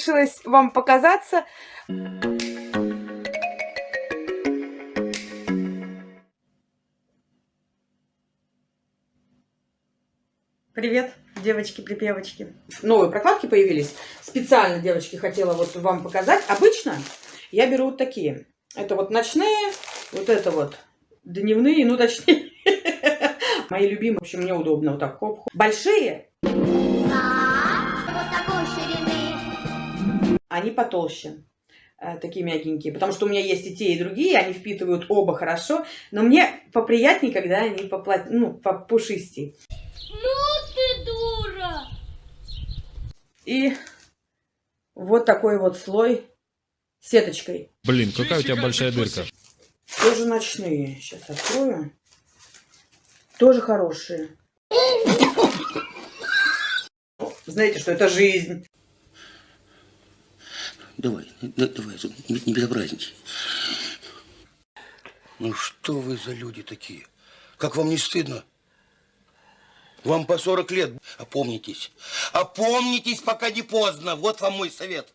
решилась вам показаться. Привет, девочки-припевочки. Новые прокладки появились. Специально, девочки, хотела вот вам показать. Обычно я беру вот такие. Это вот ночные, вот это вот дневные, ну точнее. Мои любимые, в общем, мне удобно вот так. Хоп -хоп. Большие, вот такой ширины. они потолще. э, Такие мягенькие. Потому что у меня есть и те, и другие. Они впитывают оба хорошо. Но мне поприятнее, когда они попла... ну, попушистее. Ну ты дура! И вот такой вот слой сеточкой. Блин, какая у тебя большая дырка. Тоже ночные. Сейчас открою. Тоже хорошие. Знаете, что это жизнь. Давай, да- давай, не, не безобразничай. Ну что вы за люди такие? Как вам не стыдно? Вам по 40 лет. Опомнитесь. Опомнитесь, пока не поздно. Вот вам мой совет.